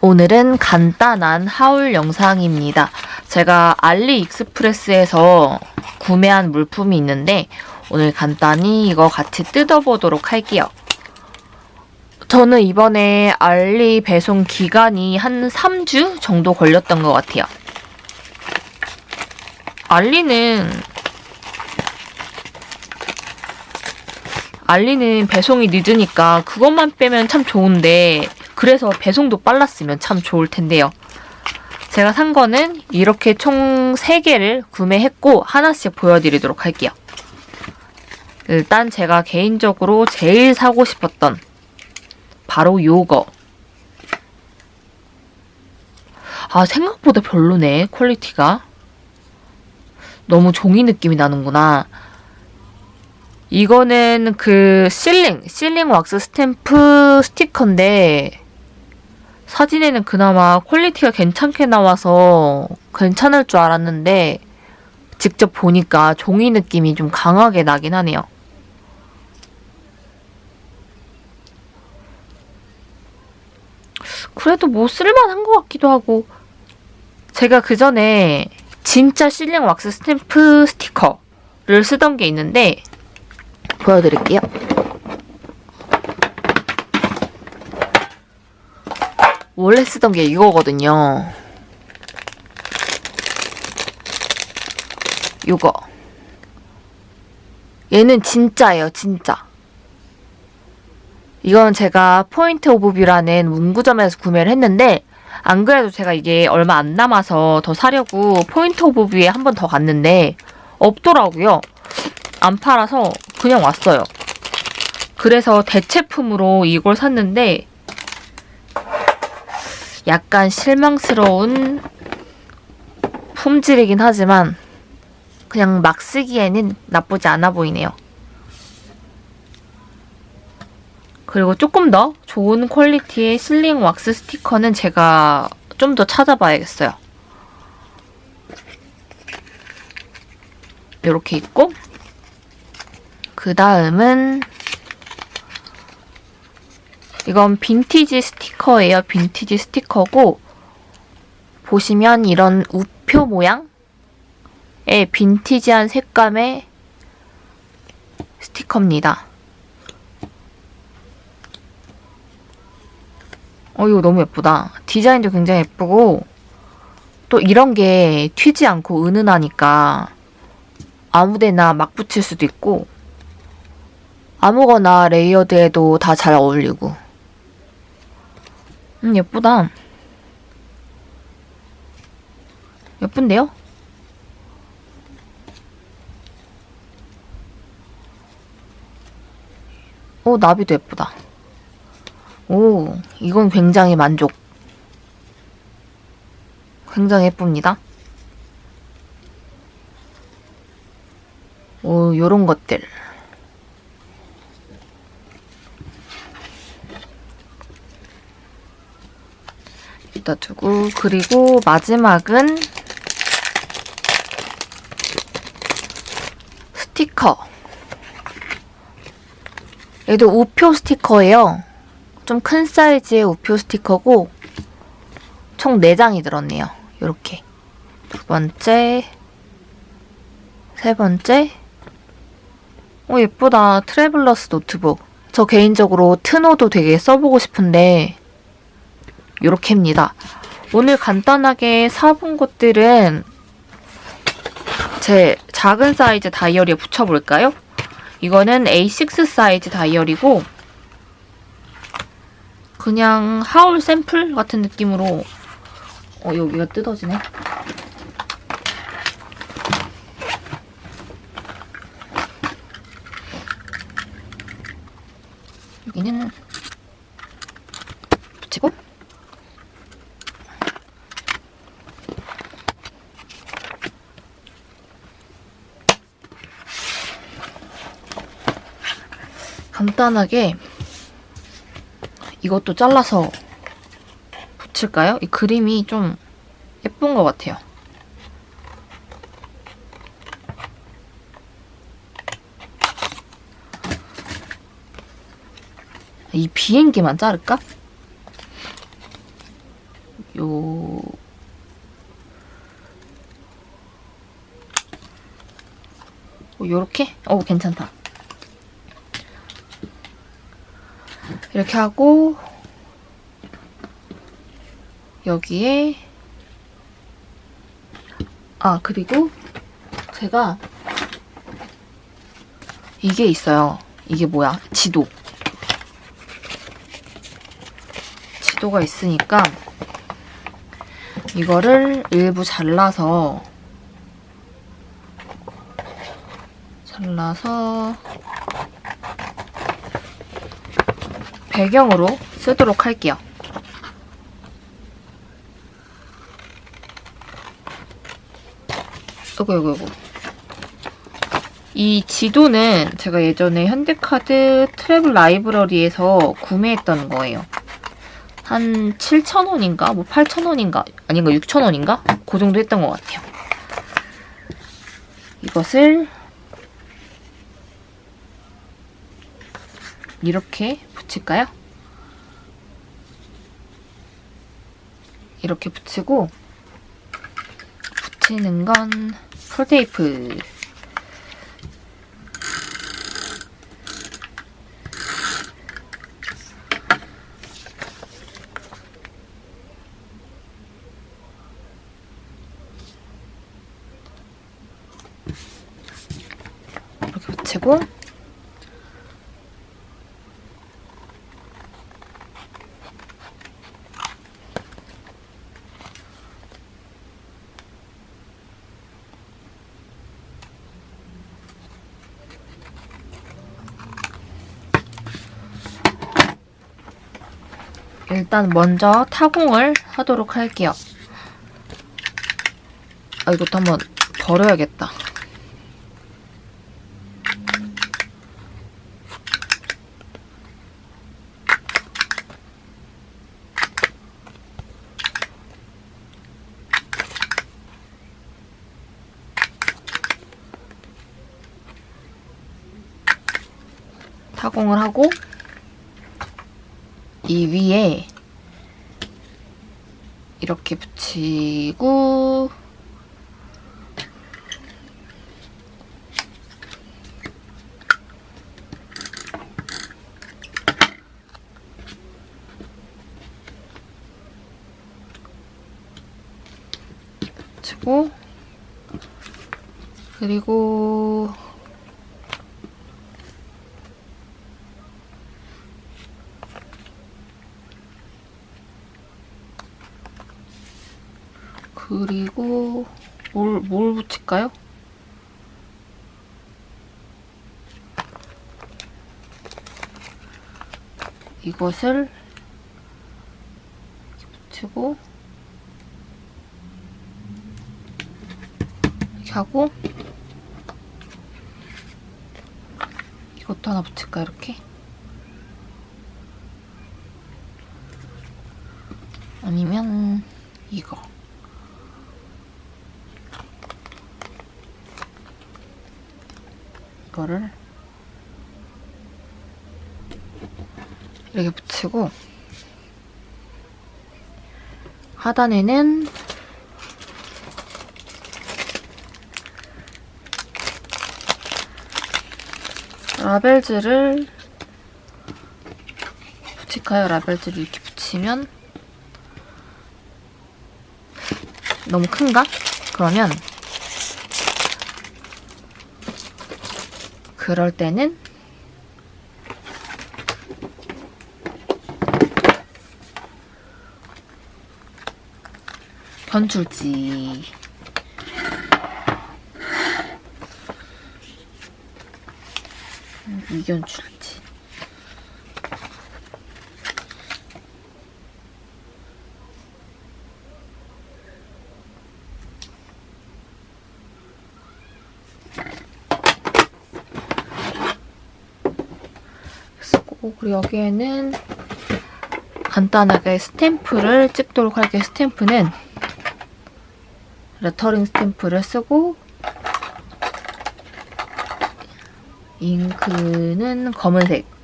오늘은 간단한 하울 영상입니다. 제가 알리익스프레스에서 구매한 물품이 있는데 오늘 간단히 이거 같이 뜯어보도록 할게요. 저는 이번에 알리 배송 기간이 한 3주 정도 걸렸던 것 같아요. 알리는 알리는 배송이 늦으니까 그것만 빼면 참 좋은데 그래서 배송도 빨랐으면 참 좋을 텐데요. 제가 산 거는 이렇게 총 3개를 구매했고 하나씩 보여드리도록 할게요. 일단 제가 개인적으로 제일 사고 싶었던 바로 요거. 아 생각보다 별로네 quality가. 너무 종이 느낌이 나는구나. 이거는 그 sealing, sealing 왁스 스탬프 스티커인데 사진에는 그나마 quality가 괜찮게 나와서 괜찮을 줄 알았는데 직접 보니까 종이 느낌이 좀 강하게 나긴 하네요. 그래도 뭐 쓸만한 것 같기도 하고 제가 그 전에 진짜 sealing 왁스 스탬프 스티커를 쓰던 게 있는데 보여드릴게요. 원래 쓰던 게 이거거든요. 이거. 얘는 진짜예요, 진짜. 이건 제가 Point of View라는 문구점에서 구매를 했는데 안 그래도 제가 이게 얼마 안 남아서 더 사려고 Point of View에 한 번 더 갔는데 없더라고요. 안 팔아서 그냥 왔어요. 그래서 대체품으로 이걸 샀는데 약간 실망스러운 품질이긴 하지만 그냥 막 쓰기에는 나쁘지 않아 보이네요. 그리고 조금 더 좋은 퀄리티의 실링 왁스 스티커는 제가 좀 더 찾아봐야겠어요. 이렇게 있고 그 다음은 이건 빈티지 스티커예요. 빈티지 스티커고 보시면 이런 우표 모양의 빈티지한 색감의 스티커입니다. 어 이거 너무 예쁘다. 디자인도 굉장히 예쁘고 또 이런 게 튀지 않고 은은하니까 아무데나 막 붙일 수도 있고 아무거나 layered에도 다 잘 어울리고 음 예쁘다. 예쁜데요? 오 나비도 예쁘다. 오 이건 굉장히 만족. 굉장히 예쁩니다. 오 요런 것들 여기다 두고 그리고 마지막은 스티커. 얘도 우표 스티커예요. 좀 큰 사이즈의 우표 스티커고 총 4장이 들었네요. 이렇게. 두 번째 세 번째. 오 예쁘다. Traveler's Notebook. 저 개인적으로 트노도 되게 써보고 싶은데 요렇게입니다. 오늘 간단하게 사본 것들은 제 작은 사이즈 다이어리에 붙여볼까요? 이거는 A6 사이즈 다이어리고 그냥 하울 샘플 같은 느낌으로 어 여기가 뜯어지네. 여기는 붙이고 간단하게 이것도 잘라서 붙일까요? 이 그림이 좀 예쁜 것 같아요. 이 비행기만 자를까? 요 어, 요렇게? 어 괜찮다. 이렇게 하고 여기에 아 그리고 제가 이게 있어요. 이게 뭐야? 지도. 지도가 있으니까 이거를 일부 잘라서 잘라서 배경으로 쓰도록 할게요. 이거 이거 이거 이 지도는 제가 예전에 현대카드 트래블 라이브러리에서 구매했던 거예요. 한 7,000원인가? 뭐 8,000원인가? 아닌가? 6,000원인가? 그 정도 했던 것 같아요. 이것을 이렇게 붙일까요? 이렇게 붙이고 붙이는 건 풀테이프 이렇게 붙이고 일단 먼저 타공을 하도록 할게요. 아, 이것도 한번 버려야겠다. 타공을 하고 이 위에 이렇게 붙이고 붙이고 그리고 그리고 뭘, 뭘 붙일까요? 이것을 붙이고 이렇게 하고 이것도 하나 붙일까 이렇게? 아니면 이거 이거를 이렇게 붙이고 하단에는 라벨즈를 붙일까요? 라벨즈를 이렇게 붙이면 너무 큰가? 그러면 그럴 때는 변출지. 음, 이견출 지 쓰고 그리고 여기에는 간단하게 스탬프를 찍도록 할게요. 스탬프는 레터링 스탬프를 쓰고 잉크는 검은색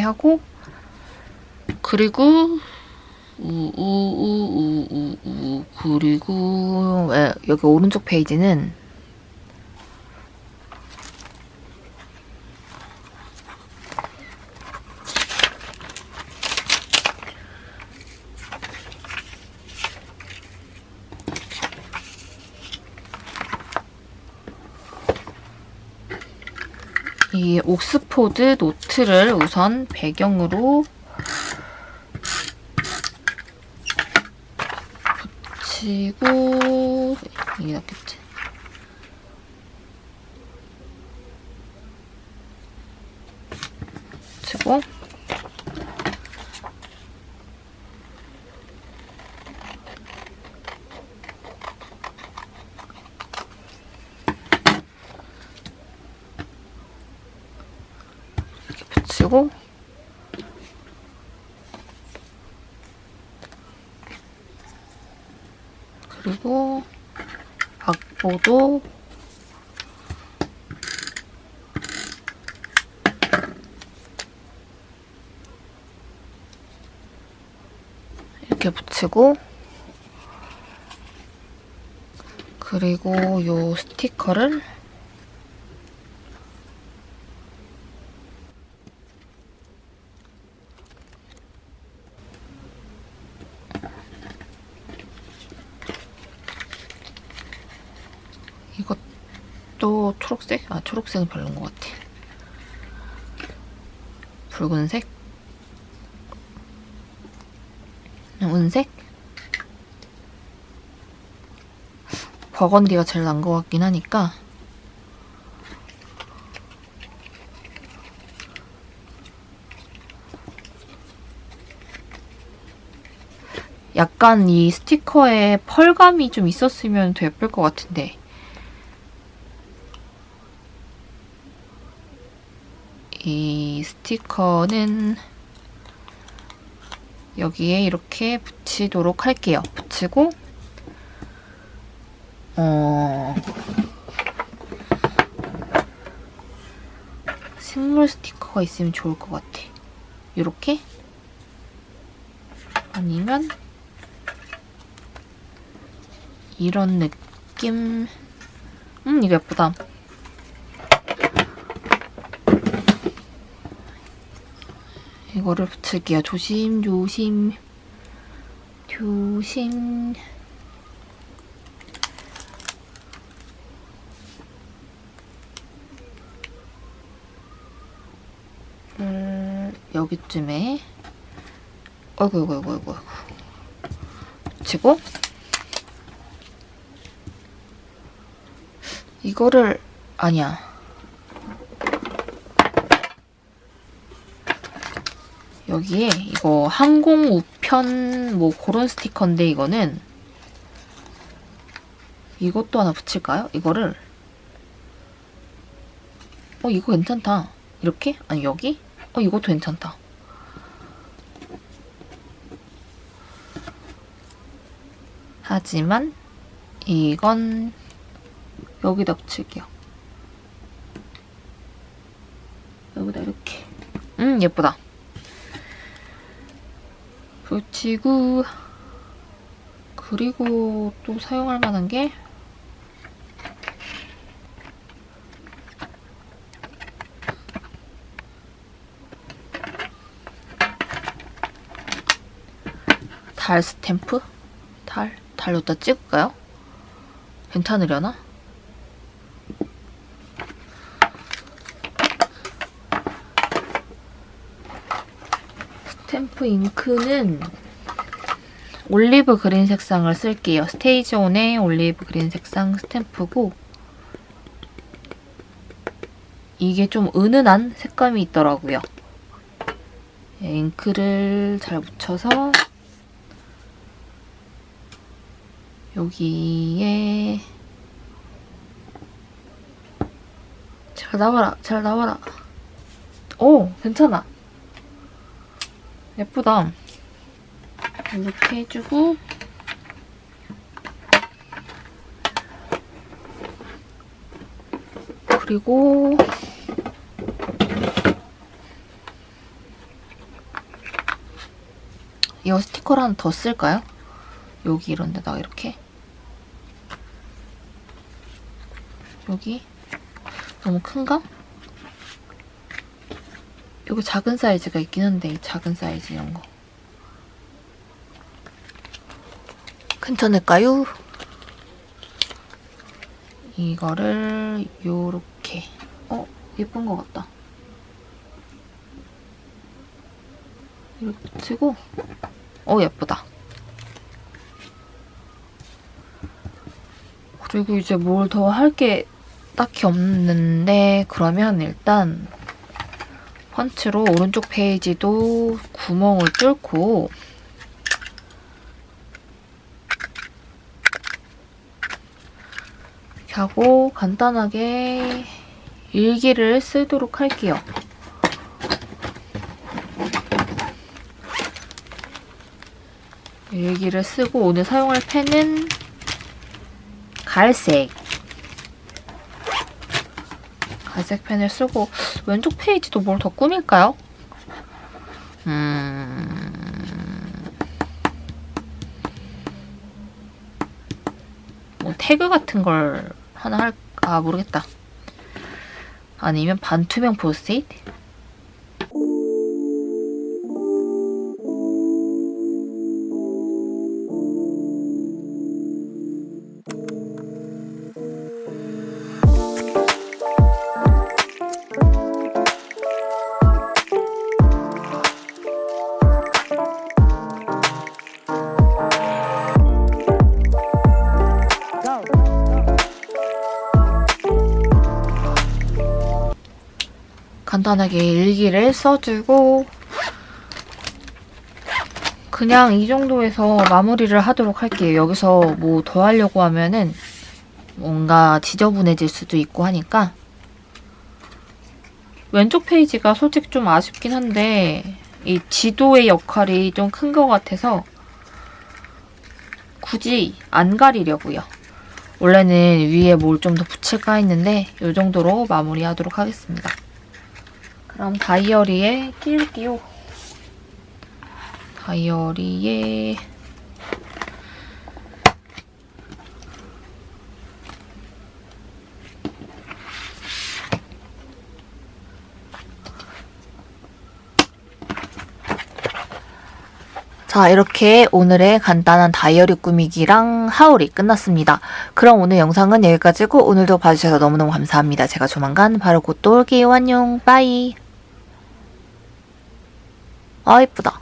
하고 그리고 우우우우우우 그리고 에, 여기 오른쪽 페이지는 이 옥스포드 노트를 우선 배경으로 붙이고 이게 낫겠지. 붙이고 붙이고. 그리고 악보도. 이렇게 붙이고. 그리고 요 스티커를 이것도 초록색? 아 초록색은 별로인 것 같아. 붉은색? 은색? 버건디가 제일 난 것 같긴 하니까 약간 이 스티커에 펄감이 좀 있었으면 더 예쁠 것 같은데 이 스티커는 여기에 이렇게 붙이도록 할게요. 붙이고 어... 식물 스티커가 있으면 좋을 것 같아. 이렇게 아니면 이런 느낌 음 이거 예쁘다. 이거를 붙일게요. 조심, 조심, 조심. 음, 여기쯤에 어이구, 어이구, 어이구, 어이구. 붙이고 이거를 아니야. 여기에 이거 항공 우편 뭐 그런 스티커인데 이거는 이것도 하나 붙일까요? 이거를 어 이거 괜찮다. 이렇게? 아니 여기? 어 이것도 괜찮다. 하지만 이건 여기다 붙일게요. 여기다 이렇게. 음 예쁘다. 붙이고 그리고 또 사용할 만한 게 달 스탬프? 달? 달 여기다 찍을까요? 괜찮으려나? 스탬프 잉크는 olive green 색상을 쓸게요. StazOn의 olive green 색상 스탬프고 이게 좀 은은한 색감이 있더라고요. 예, 잉크를 잘 묻혀서 여기에 잘 나와라, 잘 나와라. 오, 괜찮아. 예쁘다. 이렇게 해주고 그리고 이거 스티커를 하나 더 쓸까요? 여기 이런 데다가 이렇게 여기 너무 큰가? 여기 작은 사이즈가 있긴 한데 이 작은 사이즈 이런 거 괜찮을까요? 이거를 요렇게 어? 예쁜 것 같다 이렇게 치고 어 예쁘다 그리고 이제 뭘 더 할 게 딱히 없는데 그러면 일단 펀치로 오른쪽 페이지도 구멍을 뚫고 하고 간단하게 일기를 쓰도록 할게요. 일기를 쓰고 오늘 사용할 펜은 갈색 갈색 펜을 쓰고 왼쪽 페이지도 뭘 더 꾸밀까요? 음... 뭐 태그 같은 걸 하나 할까 모르겠다. 아니면 반투명 포스트잇? 간단하게 일기를 써주고 그냥 이 정도에서 마무리를 하도록 할게요. 여기서 뭐 더 하려고 하면은 뭔가 지저분해질 수도 있고 하니까 왼쪽 페이지가 솔직히 좀 아쉽긴 한데 이 지도의 역할이 좀 큰 것 같아서 굳이 안 가리려고요. 원래는 위에 뭘 좀 더 붙일까 했는데 이 정도로 마무리하도록 하겠습니다. 그럼 다이어리에 끼울게요. 다이어리에 자 이렇게 오늘의 간단한 다이어리 꾸미기랑 하울이 끝났습니다. 그럼 오늘 영상은 여기까지고 오늘도 봐주셔서 너무너무 감사합니다. 제가 조만간 바로 곧 또 올게요. 안녕 빠이 아 이쁘다.